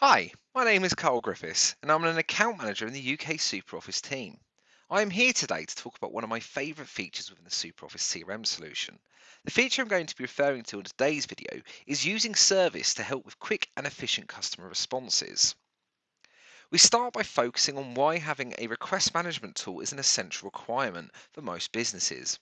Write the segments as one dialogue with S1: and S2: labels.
S1: Hi, my name is Carl Griffiths and I'm an account manager in the UK SuperOffice team. I am here today to talk about one of my favourite features within the SuperOffice CRM solution. The feature I'm going to be referring to in today's video is using service to help with quick and efficient customer responses. We start by focusing on why having a request management tool is an essential requirement for most businesses.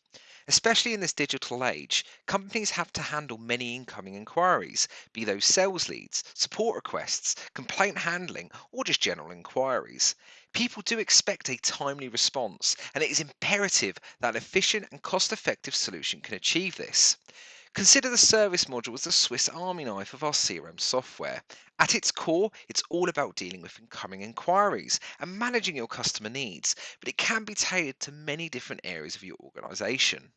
S1: Especially in this digital age, companies have to handle many incoming inquiries, be those sales leads, support requests, complaint handling, or just general inquiries. People do expect a timely response, and it is imperative that an efficient and cost effective solution can achieve this. Consider the service module as the Swiss Army knife of our CRM software. At its core, it's all about dealing with incoming inquiries and managing your customer needs, but it can be tailored to many different areas of your organization.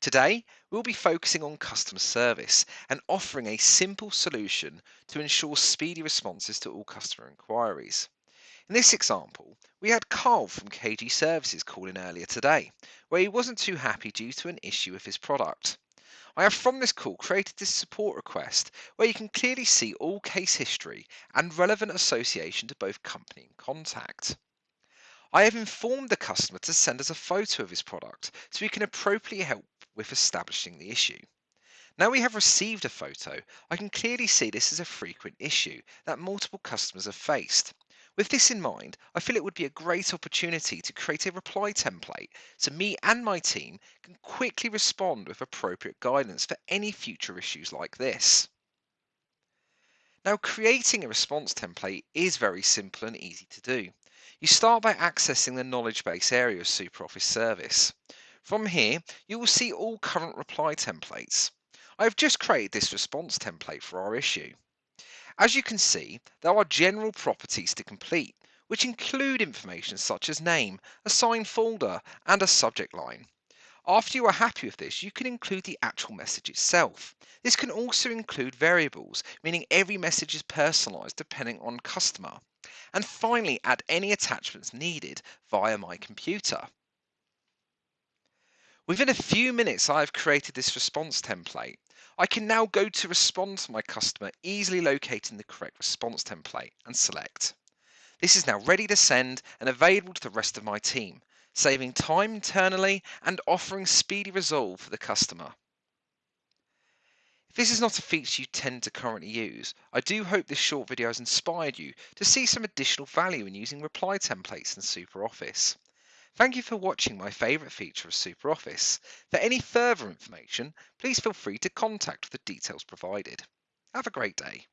S1: Today, we'll be focusing on customer service and offering a simple solution to ensure speedy responses to all customer inquiries. In this example, we had Carl from KG Services call in earlier today, where he wasn't too happy due to an issue with his product. I have from this call created this support request where you can clearly see all case history and relevant association to both company and contact. I have informed the customer to send us a photo of his product so we can appropriately help with establishing the issue. Now we have received a photo, I can clearly see this is a frequent issue that multiple customers have faced. With this in mind, I feel it would be a great opportunity to create a reply template so me and my team can quickly respond with appropriate guidance for any future issues like this. Now creating a response template is very simple and easy to do. You start by accessing the knowledge base area of SuperOffice Service. From here, you will see all current reply templates. I have just created this response template for our issue. As you can see, there are general properties to complete, which include information such as name, assigned folder, and a subject line. After you are happy with this, you can include the actual message itself. This can also include variables, meaning every message is personalized depending on customer. And finally, add any attachments needed via my computer. Within a few minutes, I have created this response template. I can now go to respond to my customer, easily locating the correct response template and select. This is now ready to send and available to the rest of my team, saving time internally and offering speedy resolve for the customer. If this is not a feature you tend to currently use, I do hope this short video has inspired you to see some additional value in using reply templates in SuperOffice. Thank you for watching my favourite feature of SuperOffice. For any further information, please feel free to contact the details provided. Have a great day.